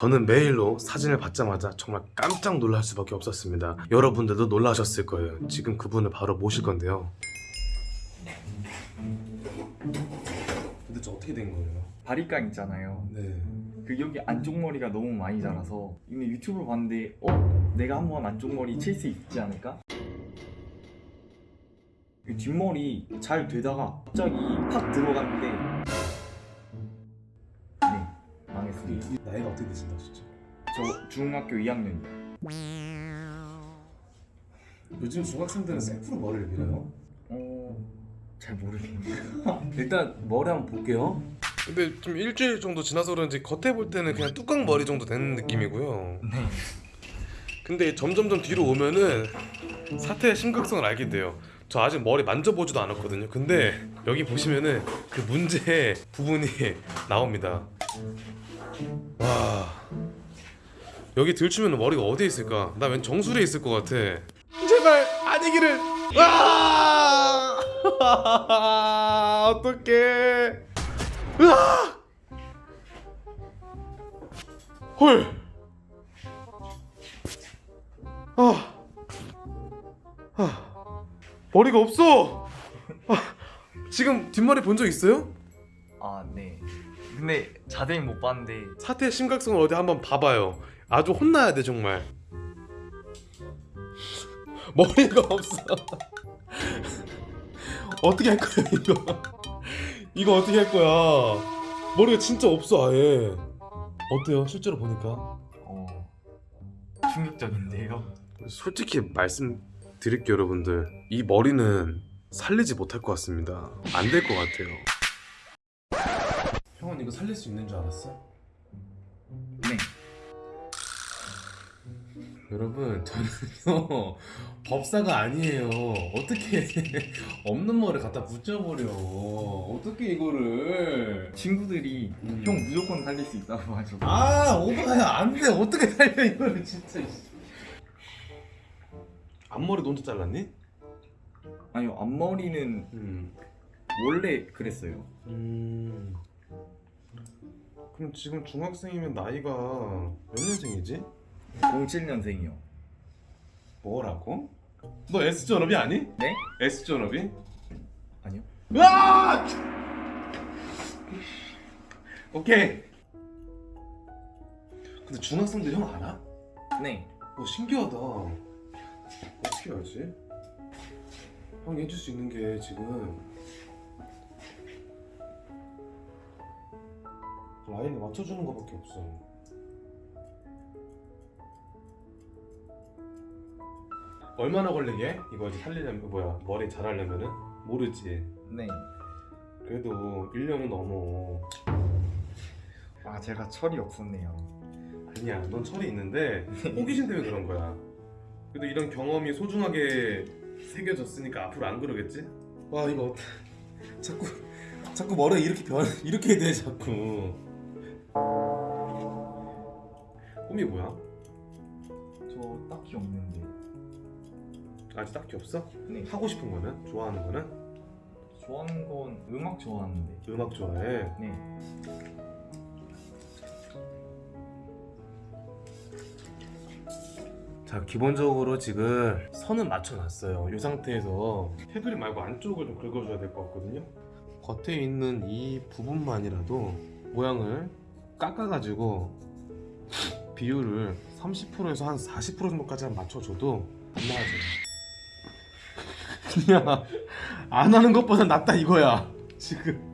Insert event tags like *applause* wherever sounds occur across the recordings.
저는 메일로 사진을 받자마자 정말 깜짝 놀랄 수밖에 없었습니다. 여러분들도 놀라셨을 거예요. 지금 그분을 바로 모실 건데요. 도대체 어떻게 된 거예요? 바리깡 있잖아요. 네. 그 여기 안쪽 머리가 너무 많이 자라서 이미 유튜브로 봤는데 어? 내가 한번 안쪽 머리 칠 수 있지 않을까? 이 뒷머리 잘 되다가 갑자기 팍 들어갔는데 네 망했습니다. 나이가 어떻게 되신다 진짜? 저 중학교 2학년이요. 요즘 중학생들은 셀프로 머리를 밀어요. 어... 잘 모르겠네요. *laughs* 일단 머리 한번 볼게요. 근데 좀 일주일 정도 지나서 그런지 겉에 볼 때는 그냥 뚜껑 머리 정도 되는 느낌이고요. 네. 근데 점점점 뒤로 오면은 사태의 심각성을 알게 돼요. 저 아직 머리 만져보지도 않았거든요. 근데 여기 보시면은 그 문제의 부분이 *laughs* 나옵니다. 와 여기 들추면 머리가 어디에 있을까? 나 왠 정수리에 있을 것 같아. 제발 아니기를. 와 *laughs* 어떡해. 으아! 헐. 아. 아. 머리가 없어. 아. 지금 뒷머리 본 적 있어요? 아 네. 근데 자세히 못 봤는데 사태의 심각성을 어디 한번 봐봐요. 아주 혼나야 돼 정말. 머리가 없어. *laughs* 어떻게 할 거야 이거? 이거 어떻게 할 거야? 머리가 진짜 없어 아예. 어때요 실제로 보니까? 어... 충격적인데요. 솔직히 말씀드릴게요 여러분들 이 머리는 살리지 못할 것 같습니다 안 될 것 같아요 형은 이거 살릴 수 있는 줄 알았어? 네. 여러분 저는요 법사가 아니에요 어떻게 없는 머리 갖다 붙여버려 어떻게 이거를 친구들이 음. 형 무조건 살릴 수 있다고 하죠. 아 오빠야 안돼 어떻게 살려 이거를 진짜 앞머리 너 혼자 잘랐니? 아니요 앞머리는 음. 원래 그랬어요. 음. 그럼 지금 중학생이면 나이가 몇 년생이지? 07년생이요. 뭐라고? 너 S 전업이 아니? 네? S 전업이? 아니요. 으아! 오케이. 근데 중학생들 형 알아? 네. 어 신기하다. 어떻게 알지? 형이 해줄 수 있는 게 지금 라인에 맞춰주는 거밖에 없어. 얼마나 걸리게? 이거 이제 살리려면 뭐야 머리 잘하려면은 모르지. 네. 그래도 1년은 넘어. 아 제가 철이 없었네요. 아니야, 넌 철이 있는데 호기심 때문에 그런 거야. 그래도 이런 경험이 소중하게 새겨졌으니까 앞으로 안 그러겠지? 와 이거 자꾸 자꾸 머리 이렇게 변 이렇게 돼 자꾸. 꿈이 뭐야? 저 딱히 없는데. 아직 딱히 없어? 네. 하고 싶은 거는? 좋아하는 거는? 좋아하는 건 음악 좋아하는데. 음악 좋아해. 네. 자 기본적으로 지금 선은 맞춰놨어요 이 상태에서 테두리 말고 안쪽을 좀 긁어줘야 될 것 같거든요 겉에 있는 이 부분만이라도 모양을 깎아가지고 비율을 30%에서 한 40% 정도까지 한 맞춰줘도 안 나아져요 그냥 *laughs* 안 하는 것보다 낫다 이거야 지금.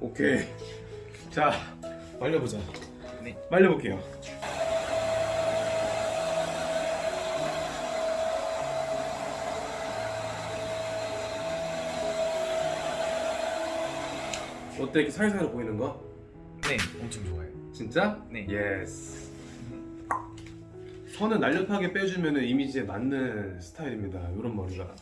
오케이. 자 말려보자 네. 말려볼게요 어때 이렇게 살살 보이는 거? 네. 엄청 좋아요. 진짜? 네. 옆선을 날렵하게 빼주면 이미지에 맞는 스타일입니다 이런 머리가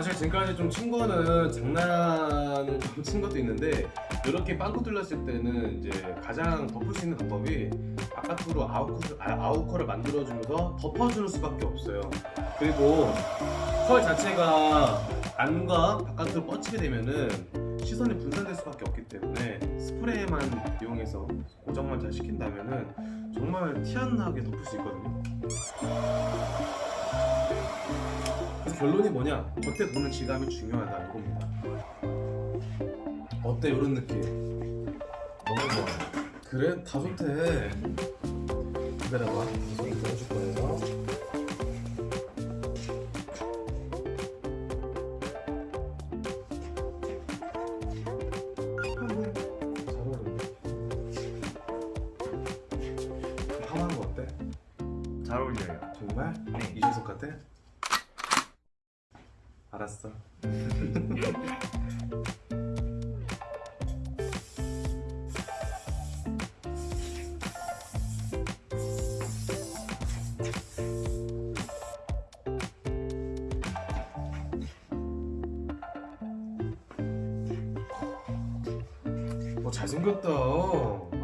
사실 지금까지 좀친 거는 장난을 좀친 것도 있는데 이렇게 빵꾸 뚫렸을 때는 이제 가장 덮을 수 있는 방법이 바깥으로 아웃컷을, 아, 아웃컷을 만들어주면서 덮어주는 수밖에 없어요. 그리고 컬 자체가 안과 바깥으로 뻗치게 되면은 시선이 분산될 수밖에 없기 때문에 스프레이만 이용해서 고정만 잘 시킨다면은 정말 티 안 나게 덮을 수 있거든요. 결론이 뭐냐? 겉에 보는 질감이 중요하다 이겁니다. 어때 이런 느낌? 너무 좋아. 그래 다 좋대. 기다려봐. 손 들어줄 거예요. 잘 어때? 잘 어울려요. 정말? 네. 이준석 같아? 알았어. *laughs* 어 잘생겼다.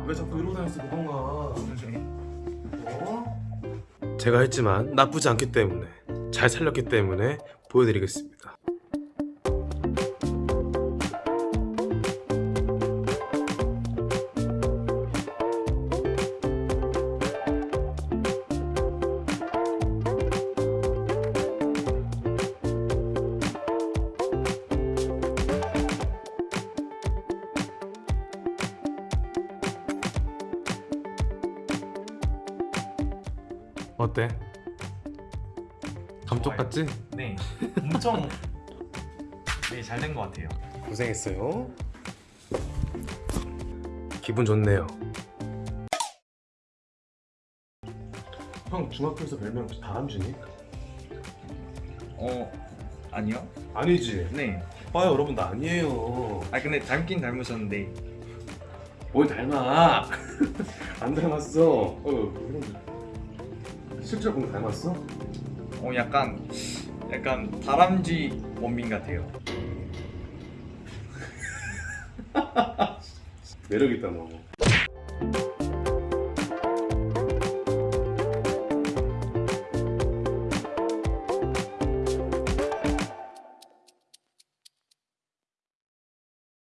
왜 자꾸 이러고 다녔어 그동안? 어? 제가 했지만 나쁘지 않기 때문에 잘 살렸기 때문에 보여드리겠습니다. 어때? 감쪽 좋아요. 같지? 네. 엄청 네, 잘 된 것 같아요. 고생했어요. 기분 좋네요. 형 중학교에서 별명 다람쥐니? 어, 아니요? 아니지. 네. 봐요 여러분 나 아니에요. 아 근데 닮긴 닮으셨는데 뭘 닮아? *laughs* 안 닮았어. 어, 실제로 보면 닮았어? 어 약간 약간 다람쥐 원빈 같아요. 매력 있다 너.